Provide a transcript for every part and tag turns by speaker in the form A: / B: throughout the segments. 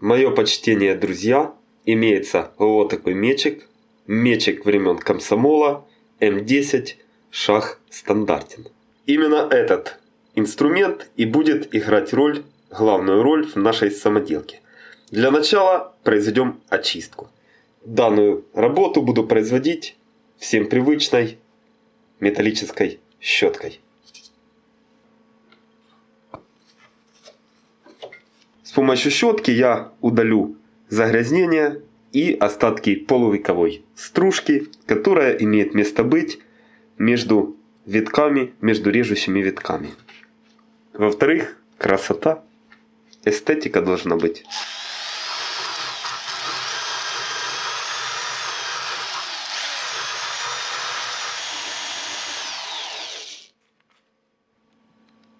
A: Мое почтение, друзья, имеется вот такой мечик. Мечик времен комсомола М10 шаг стандартен. Именно этот инструмент и будет играть роль, главную роль в нашей самоделке. Для начала произведем очистку. Данную работу буду производить всем привычной металлической щеткой. С помощью щетки я удалю загрязнение и остатки полувековой стружки, которая имеет место быть между витками, между режущими витками. Во-вторых, красота, эстетика должна быть.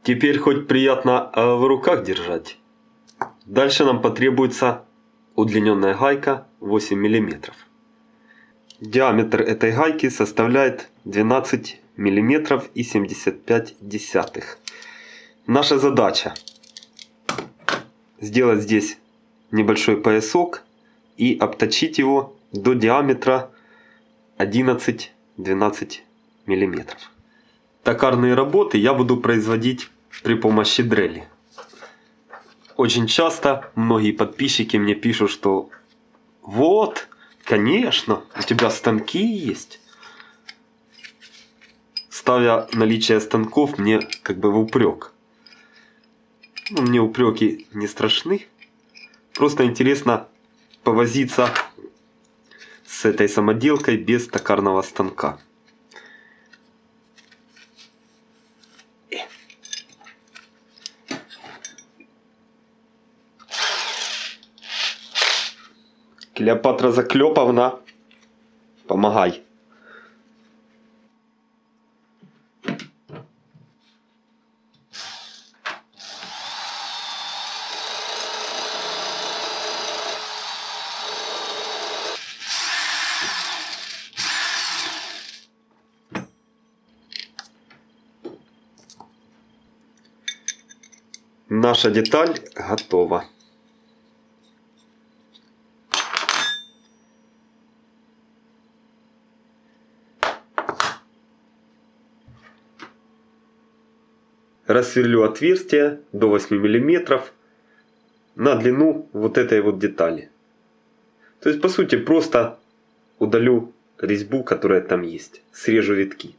A: Теперь хоть приятно э, в руках держать. Дальше нам потребуется удлиненная гайка 8 мм. Диаметр этой гайки составляет 12 мм и 75 десятых. Наша задача сделать здесь небольшой поясок и обточить его до диаметра 11-12 мм. Токарные работы я буду производить при помощи дрели. Очень часто многие подписчики мне пишут, что вот, конечно, у тебя станки есть. Ставя наличие станков мне как бы в упрек. Ну, мне упреки не страшны. Просто интересно повозиться с этой самоделкой без токарного станка. Клеопатра Заклеповна, помогай. Наша деталь готова. Рассверлю отверстие до 8 мм на длину вот этой вот детали. То есть по сути просто удалю резьбу, которая там есть. Срежу витки.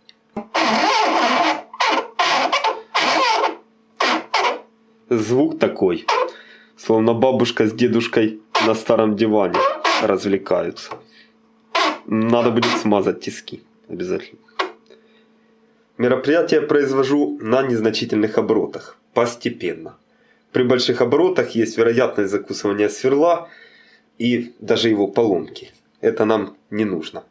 A: Звук такой, словно бабушка с дедушкой на старом диване развлекаются. Надо будет смазать тиски обязательно. Мероприятие произвожу на незначительных оборотах, постепенно. При больших оборотах есть вероятность закусывания сверла и даже его поломки. Это нам не нужно.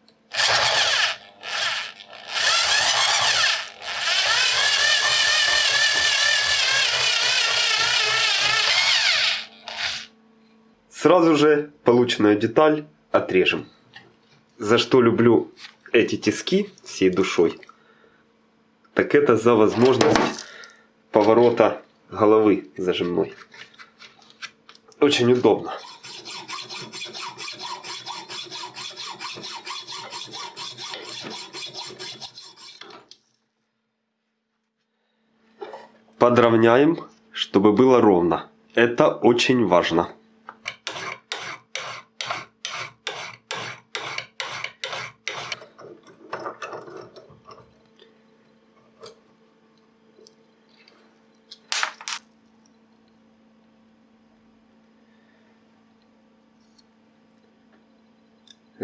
A: Сразу же полученную деталь отрежем. За что люблю эти тиски всей душой так это за возможность поворота головы зажимной. Очень удобно. Подровняем, чтобы было ровно. Это очень важно.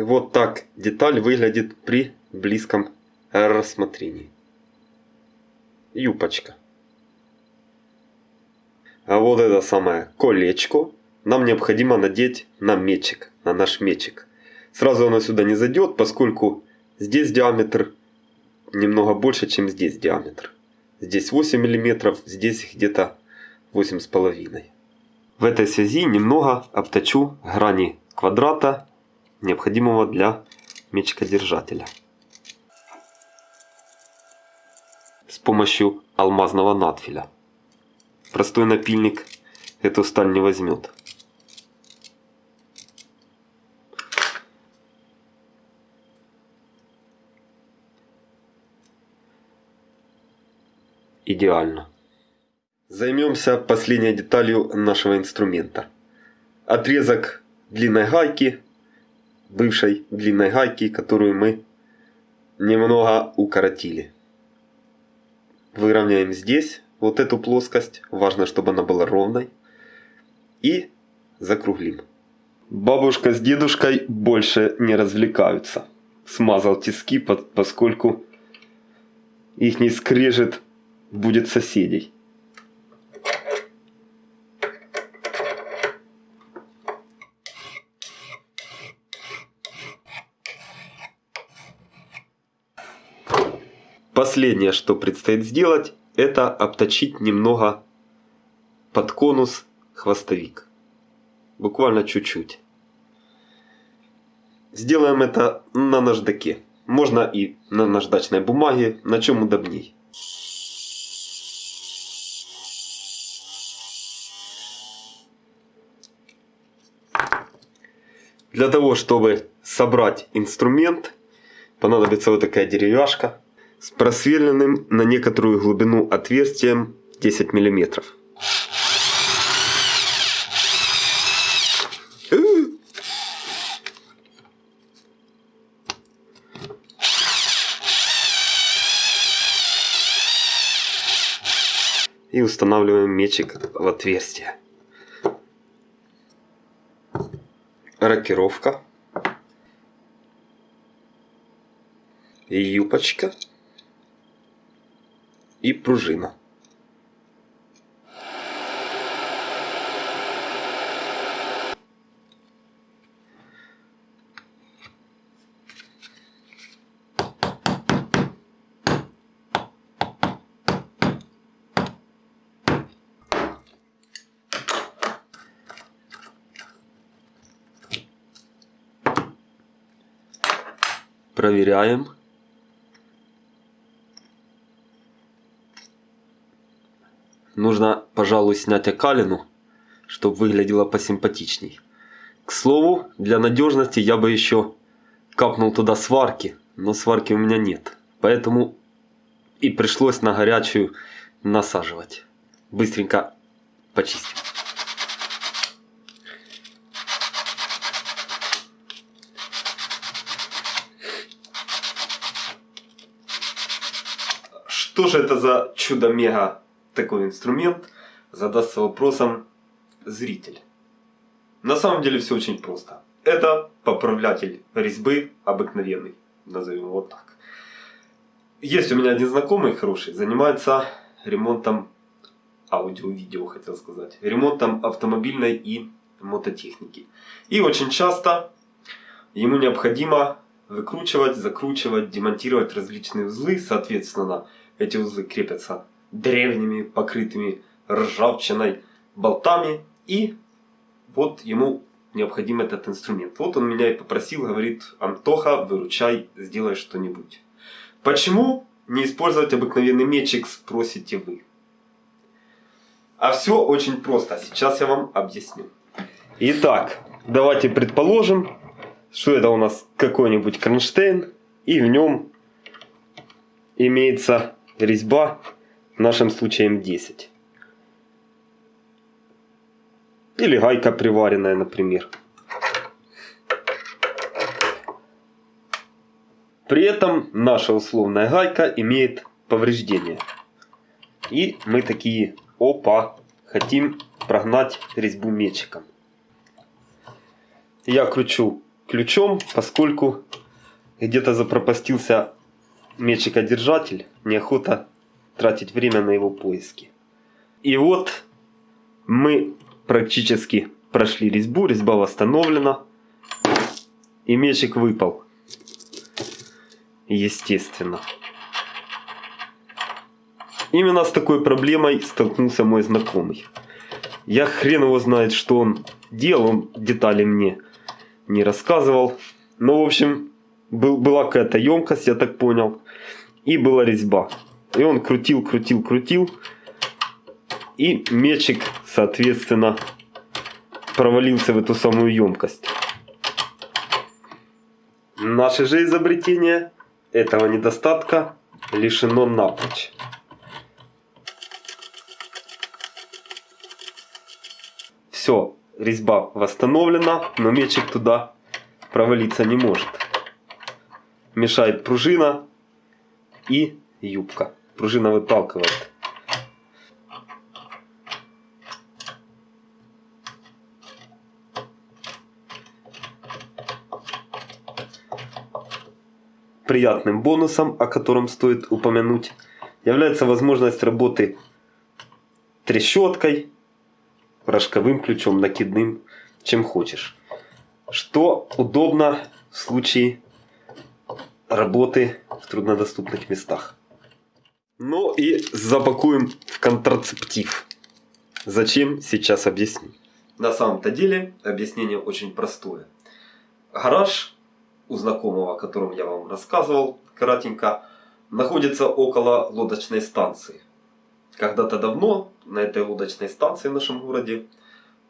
A: Вот так деталь выглядит при близком рассмотрении. Юпочка. А вот это самое колечко нам необходимо надеть на мечик, на наш мечик. Сразу оно сюда не зайдет, поскольку здесь диаметр немного больше, чем здесь диаметр. Здесь 8 мм, здесь где-то 8,5 В этой связи немного обточу грани квадрата необходимого для мечкодержателя. С помощью алмазного надфиля. Простой напильник эту сталь не возьмет. Идеально. Займемся последней деталью нашего инструмента. Отрезок длинной гайки бывшей длинной гайки, которую мы немного укоротили. Выровняем здесь вот эту плоскость, важно, чтобы она была ровной. И закруглим. Бабушка с дедушкой больше не развлекаются. Смазал тиски, поскольку их не скрежет будет соседей. Последнее, что предстоит сделать, это обточить немного под конус хвостовик. Буквально чуть-чуть. Сделаем это на наждаке. Можно и на наждачной бумаге, на чем удобней. Для того, чтобы собрать инструмент, понадобится вот такая деревяшка с просверленным на некоторую глубину отверстием 10 миллиметров. И устанавливаем мечик в отверстие. Рокировка. Юпочка и пружина. Проверяем. Нужно, пожалуй, снять окалину, чтобы выглядело посимпатичней. К слову, для надежности я бы еще капнул туда сварки, но сварки у меня нет. Поэтому и пришлось на горячую насаживать. Быстренько почистим. Что же это за чудо-мега такой инструмент, задастся вопросом зритель. На самом деле все очень просто. Это поправлятель резьбы обыкновенный, назовем его так. Есть у меня один знакомый хороший, занимается ремонтом аудио-видео, хотел сказать. Ремонтом автомобильной и мототехники. И очень часто ему необходимо выкручивать, закручивать, демонтировать различные узлы. Соответственно, эти узлы крепятся древними, покрытыми ржавчиной болтами. И вот ему необходим этот инструмент. Вот он меня и попросил, говорит, Антоха, выручай, сделай что-нибудь. Почему не использовать обыкновенный мечик, спросите вы. А все очень просто, сейчас я вам объясню. Итак, давайте предположим, что это у нас какой-нибудь кронштейн, и в нем имеется резьба в нашем случае М10. Или гайка приваренная, например. При этом наша условная гайка имеет повреждения. И мы такие, опа, хотим прогнать резьбу мечиком. Я кручу ключом, поскольку где-то запропастился мечикодержатель, неохота тратить время на его поиски. И вот мы практически прошли резьбу, резьба восстановлена. И мечик выпал. Естественно. Именно с такой проблемой столкнулся мой знакомый. Я хрен его знает, что он делал, он детали мне не рассказывал. Но, в общем, был, была какая-то емкость, я так понял. И была резьба. И он крутил, крутил, крутил. И мечик, соответственно, провалился в эту самую емкость. Наше же изобретение этого недостатка лишено напрочь. Все, резьба восстановлена, но мечик туда провалиться не может. Мешает пружина и юбка. Пружина выталкивает. Приятным бонусом, о котором стоит упомянуть, является возможность работы трещоткой, рожковым ключом, накидным, чем хочешь. Что удобно в случае работы в труднодоступных местах. Ну и запакуем в контрацептив. Зачем, сейчас объясню. На самом-то деле объяснение очень простое. Гараж у знакомого, о котором я вам рассказывал кратенько, находится около лодочной станции. Когда-то давно на этой лодочной станции в нашем городе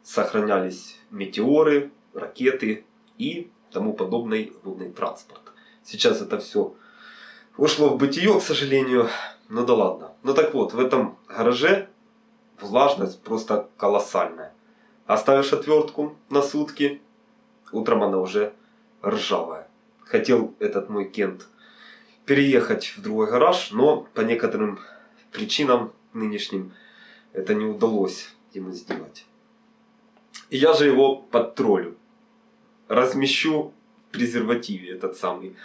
A: сохранялись метеоры, ракеты и тому подобный водный транспорт. Сейчас это все ушло в бытие, к сожалению. Ну да ладно. Ну так вот, в этом гараже влажность просто колоссальная. Оставишь отвертку на сутки, утром она уже ржавая. Хотел этот мой Кент переехать в другой гараж, но по некоторым причинам нынешним это не удалось ему сделать. И я же его подтроллю. Размещу в презервативе этот самый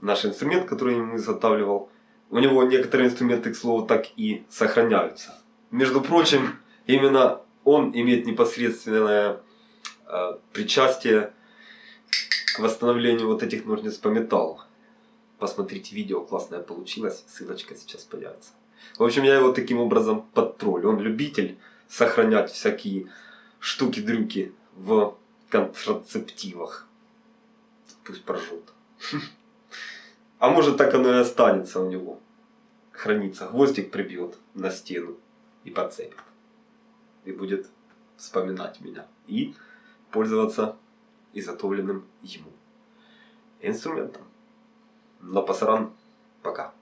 A: наш инструмент, который я ему изготавливал. У него некоторые инструменты, к слову, так и сохраняются. Между прочим, именно он имеет непосредственное э, причастие к восстановлению вот этих ножниц по металлу. Посмотрите видео, классное получилось, ссылочка сейчас появится. В общем, я его таким образом подтроллю. Он любитель сохранять всякие штуки-дрюки в контрацептивах. Может так оно и останется у него. Хранится. Гвоздик прибьет на стену и подцепит. И будет вспоминать меня. И пользоваться изготовленным ему инструментом. Но пасаран пока.